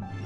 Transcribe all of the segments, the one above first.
Bye.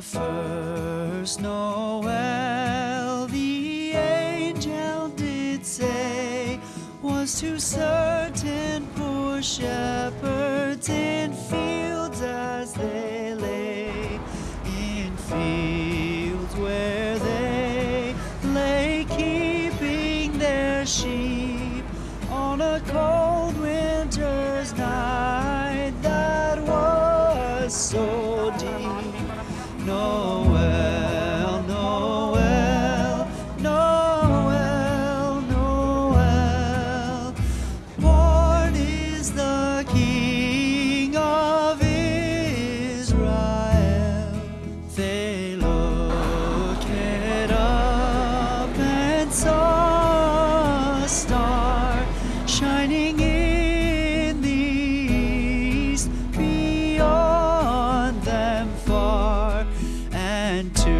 The first Noel the angel did say was to certain poor shepherds in fields as they lay, in fields Noel, Noel, Noel, Noel. Born is the King of Israel. To.